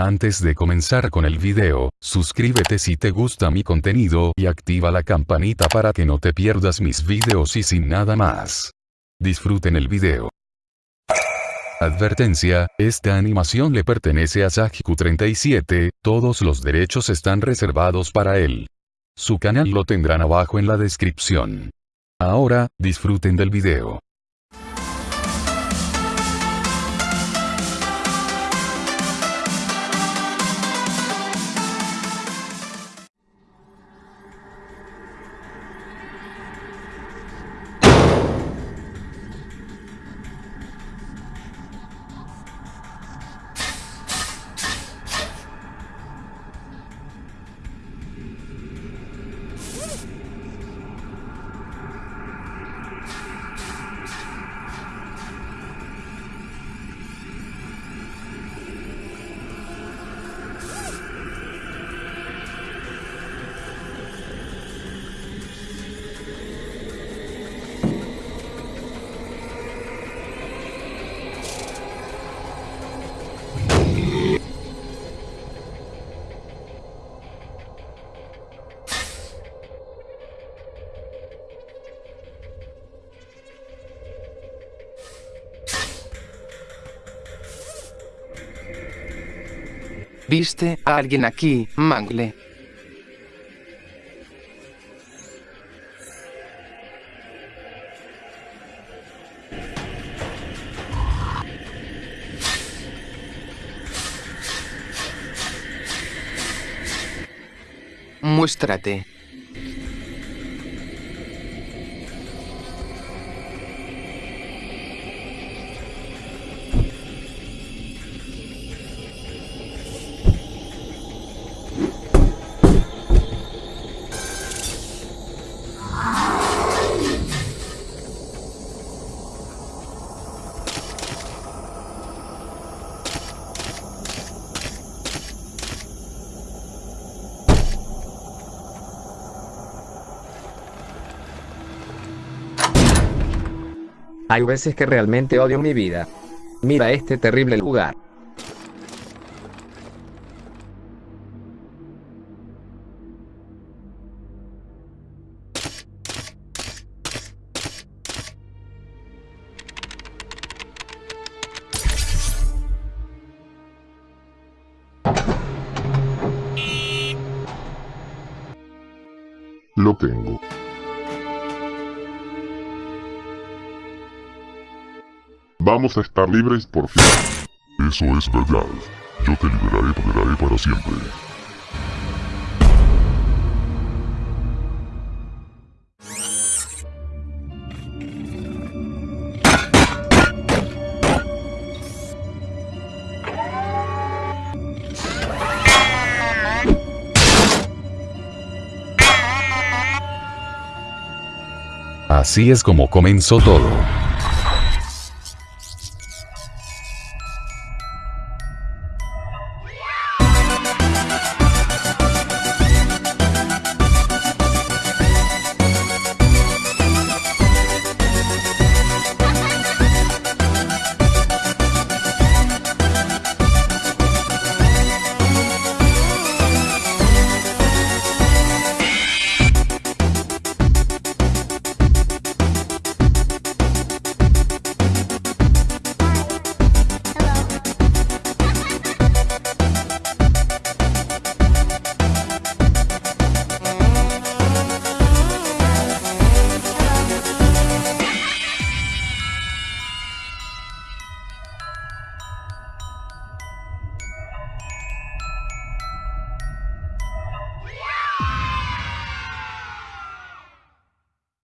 Antes de comenzar con el video, suscríbete si te gusta mi contenido y activa la campanita para que no te pierdas mis videos y sin nada más. Disfruten el video. Advertencia, esta animación le pertenece a Sajiku37, todos los derechos están reservados para él. Su canal lo tendrán abajo en la descripción. Ahora, disfruten del video. ¿Viste a alguien aquí, Mangle? Muéstrate. Hay veces que realmente odio mi vida. Mira este terrible lugar. Lo tengo. Vamos a estar libres por fin. Eso es verdad. Yo te liberaré, te liberaré para siempre. Así es como comenzó todo.